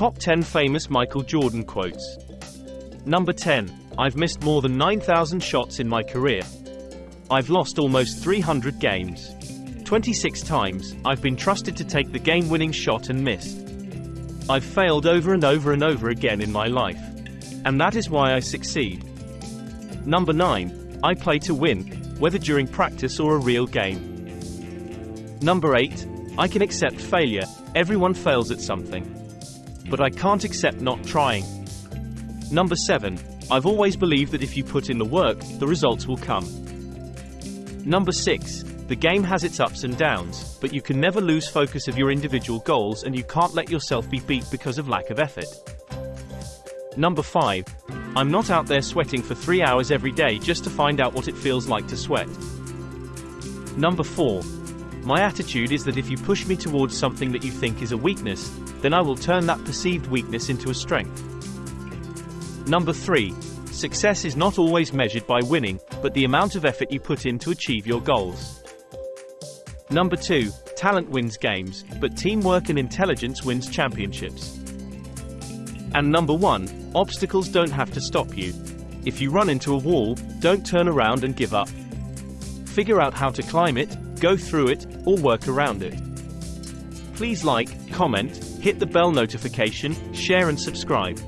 Top 10 famous Michael Jordan quotes. Number 10. I've missed more than 9,000 shots in my career. I've lost almost 300 games. 26 times, I've been trusted to take the game-winning shot and missed. I've failed over and over and over again in my life. And that is why I succeed. Number 9. I play to win, whether during practice or a real game. Number 8. I can accept failure, everyone fails at something. But I can't accept not trying. Number 7. I've always believed that if you put in the work, the results will come. Number 6. The game has its ups and downs, but you can never lose focus of your individual goals and you can't let yourself be beat because of lack of effort. Number 5. I'm not out there sweating for 3 hours every day just to find out what it feels like to sweat. Number 4. My attitude is that if you push me towards something that you think is a weakness, then I will turn that perceived weakness into a strength. Number 3. Success is not always measured by winning, but the amount of effort you put in to achieve your goals. Number 2. Talent wins games, but teamwork and intelligence wins championships. And number 1. Obstacles don't have to stop you. If you run into a wall, don't turn around and give up. Figure out how to climb it, go through it, or work around it. Please like, comment, hit the bell notification, share and subscribe.